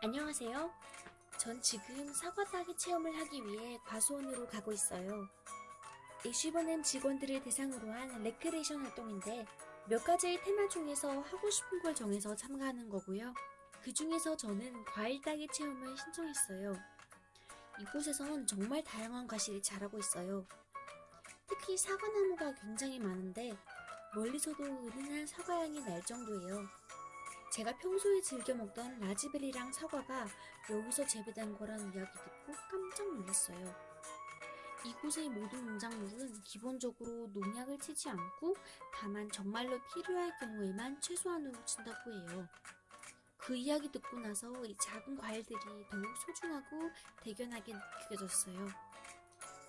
안녕하세요. 전 지금 사과 따기 체험을 하기 위해 과수원으로 가고 있어요. 애쉬버넴 직원들을 대상으로 한 레크레이션 활동인데 몇 가지의 테마 중에서 하고 싶은 걸 정해서 참가하는 거고요. 그 중에서 저는 과일 따기 체험을 신청했어요. 이곳에선 정말 다양한 과실이 자라고 있어요. 특히 사과나무가 굉장히 많은데 멀리서도 은은한 사과향이 날 정도예요. 제가 평소에 즐겨 먹던 라즈베리랑 사과가 여기서 재배된 거란 이야기 듣고 깜짝 놀랐어요. 이곳의 모든 농작물은 기본적으로 농약을 치지 않고 다만 정말로 필요할 경우에만 최소한으로 친다고 해요. 그 이야기 듣고 나서 이 작은 과일들이 더욱 소중하고 대견하게 느껴졌어요.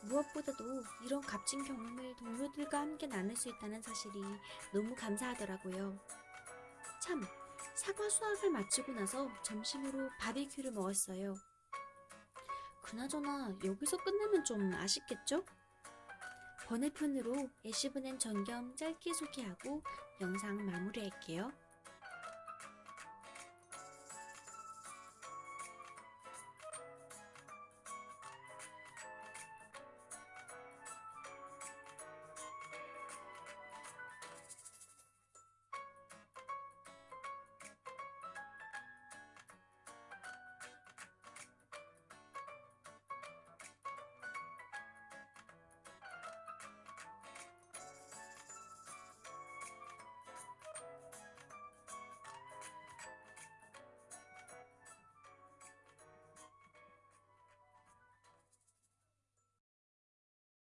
무엇보다도 이런 값진 경험을 동료들과 함께 나눌 수 있다는 사실이 너무 감사하더라고요. 참, 사과 수확을 마치고 나서 점심으로 바비큐를 먹었어요. 그나저나 여기서 끝내면 좀 아쉽겠죠? 번외편으로 애쉬브넨 전겸 짧게 소개하고 영상 마무리할게요.